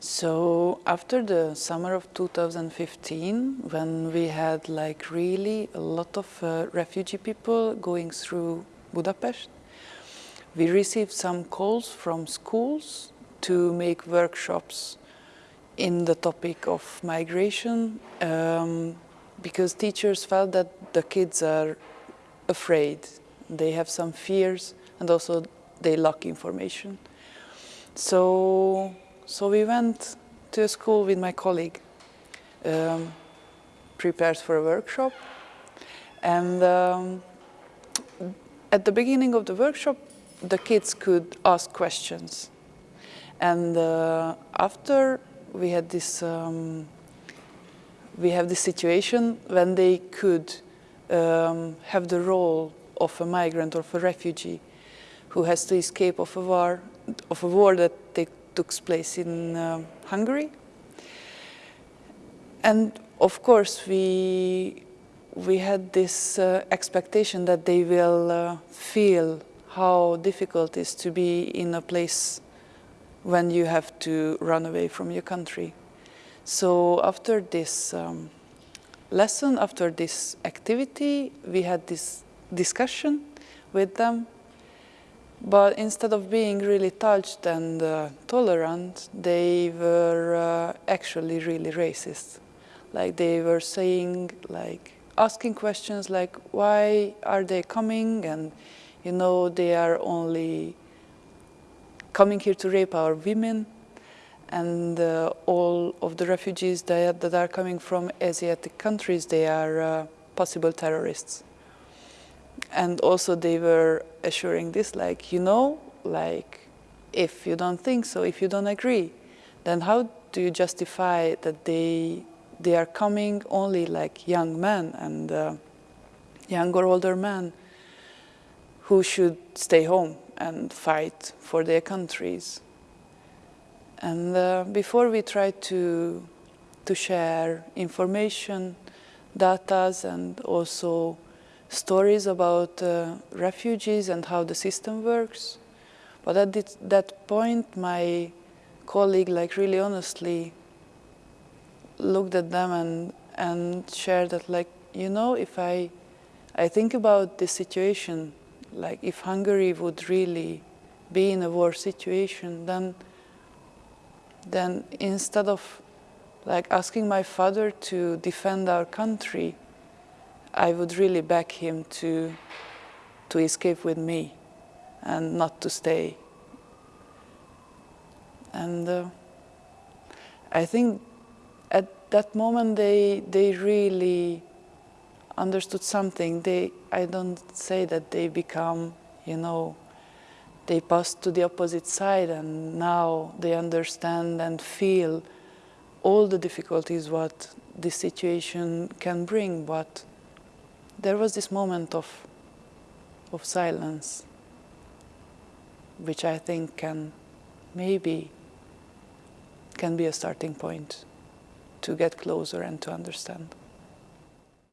So after the summer of 2015, when we had like really a lot of uh, refugee people going through Budapest, we received some calls from schools to make workshops in the topic of migration um, because teachers felt that the kids are afraid. They have some fears and also they lack information. So, so we went to a school with my colleague, um, prepared for a workshop. And um, at the beginning of the workshop, the kids could ask questions. And uh, after we had this, um, we have this situation when they could um, have the role of a migrant or of a refugee who has to escape of a war, of a war that took place in uh, Hungary. And of course, we we had this uh, expectation that they will uh, feel how difficult it is to be in a place when you have to run away from your country. So after this um, lesson, after this activity, we had this discussion with them. But instead of being really touched and uh, tolerant, they were uh, actually really racist. Like they were saying, like asking questions like, why are they coming? And you know, they are only coming here to rape our women and uh, all of the refugees that, that, are coming from Asiatic countries, they are uh, possible terrorists. And also they were assuring this, like, you know, like, if you don't think so, if you don't agree, then how do you justify that they, they are coming only like young men and uh, young or older men who should stay home and fight for their countries. And uh, before we try to, to share information, data, and also stories about uh, refugees and how the system works, but at this, that point, my colleague, like really honestly, looked at them and, and shared that, like, you know, if I, I think about the situation like if Hungary would really be in a war situation, then, then instead of like asking my father to defend our country, I would really beg him to, to escape with me and not to stay. And uh, I think at that moment they, they really understood something, they, I don't say that they become, you know, they pass to the opposite side and now they understand and feel all the difficulties what this situation can bring, but there was this moment of, of silence, which I think can maybe can be a starting point to get closer and to understand.